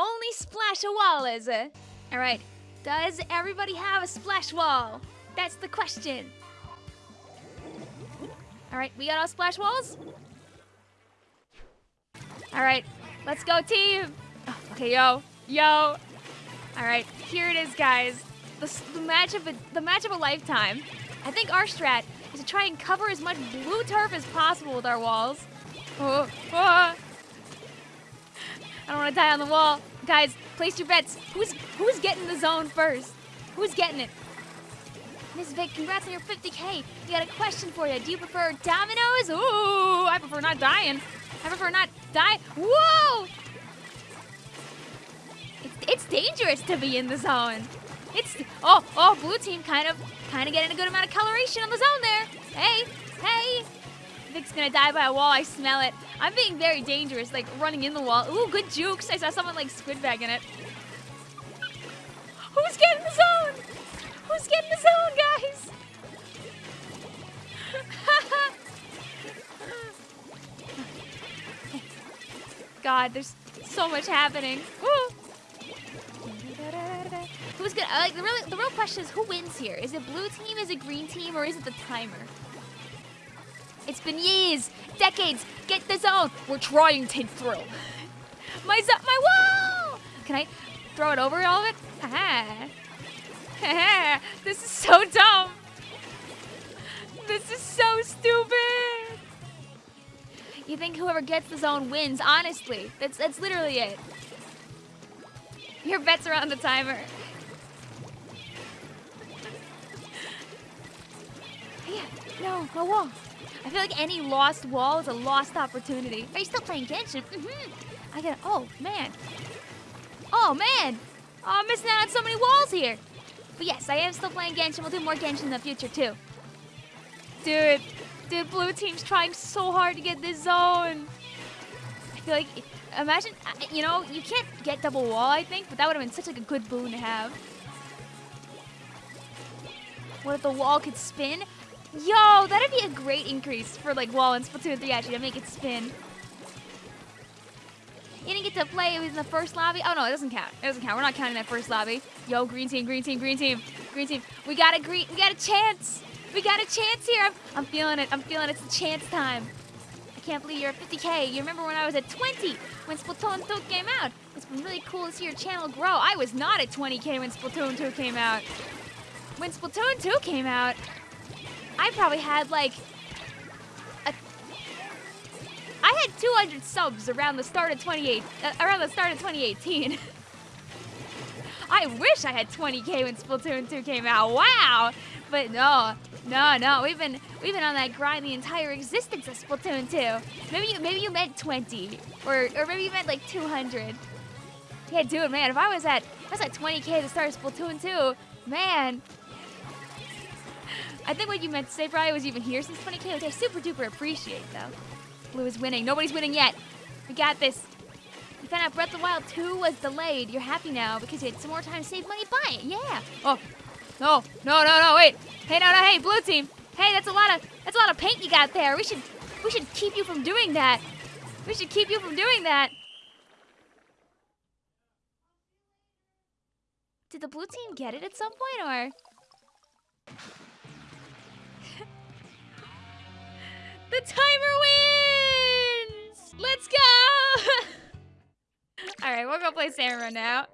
only splash a wall is it? All right. Does everybody have a splash wall? That's the question. All right, we got all splash walls? All right, let's go team. Oh, okay, yo, yo. All right, here it is, guys. The, the match of a, the match of a lifetime. I think our strat is to try and cover as much blue turf as possible with our walls. Oh, oh. I don't want to die on the wall. Guys, place your bets. Who's who's getting the zone first? Who's getting it? Miss Vic, congrats on your 50k. You got a question for you. Do you prefer dominoes? Ooh, I prefer not dying. I prefer not die. Whoa! It's, it's dangerous to be in the zone. It's oh oh blue team kind of kind of getting a good amount of coloration on the zone there. Hey hey, Vic's gonna die by a wall. I smell it. I'm being very dangerous, like running in the wall. Ooh, good jukes. I saw someone like squid bag in it. Who's getting the zone? Who's getting the zone, guys? God, there's so much happening. Woo! Who's gonna like the real the real question is who wins here? Is it blue team, is it green team, or is it the timer? It's been years, decades. Get the zone. We're trying to through. My zone, my wall. Can I throw it over all of it? This is so dumb. This is so stupid. You think whoever gets the zone wins? Honestly, that's that's literally it. Your bets are on the timer. Yeah, no, no wall. I feel like any lost wall is a lost opportunity. Are you still playing Genshin? Mm-hmm. I got. Oh man. Oh man. Oh, I'm missing out on so many walls here. But yes, I am still playing Genshin. We'll do more Genshin in the future too. Dude, dude, blue team's trying so hard to get this zone. I feel like, imagine, uh, you know, you can't get double wall, I think, but that would have been such like a good boon to have. What if the wall could spin? Yo, that'd be a great increase for like wall in Splatoon 3 actually to make it spin. You didn't get to play, it was in the first lobby. Oh no, it doesn't count. It doesn't count. We're not counting that first lobby. Yo, green team, green team, green team, green team. We got a green, we got a chance. We got a chance here. I'm, I'm feeling it. I'm feeling it's a chance time. I can't believe you're at 50k. You remember when I was at 20 when Splatoon 2 came out? It's been really cool to see your channel grow. I was not at 20k when Splatoon 2 came out. When Splatoon 2 came out, I probably had like a I had 200 subs around the start of 28 uh, around the start of 2018. I wish I had 20k when Splatoon 2 came out. Wow. But no. No, no. We've been we've been on that grind the entire existence of Splatoon 2. Maybe you maybe you meant 20 or or maybe you meant like 200. Yeah, dude, man, if I was at if I was at 20k at the start of Splatoon 2, man, I think what you meant to say probably was even here since 20k, which I super duper appreciate, though. Blue is winning. Nobody's winning yet. We got this. You found out Breath of the Wild 2 was delayed. You're happy now because you had some more time to save money. Buy it. Yeah. Oh. No. No, no, no. Wait. Hey, no, no. Hey, blue team. Hey, that's a lot of that's a lot of paint you got there. We should we should keep you from doing that. We should keep you from doing that. Did the blue team get it at some point or The timer wins! Let's go! Alright, we'll go play Samurai now.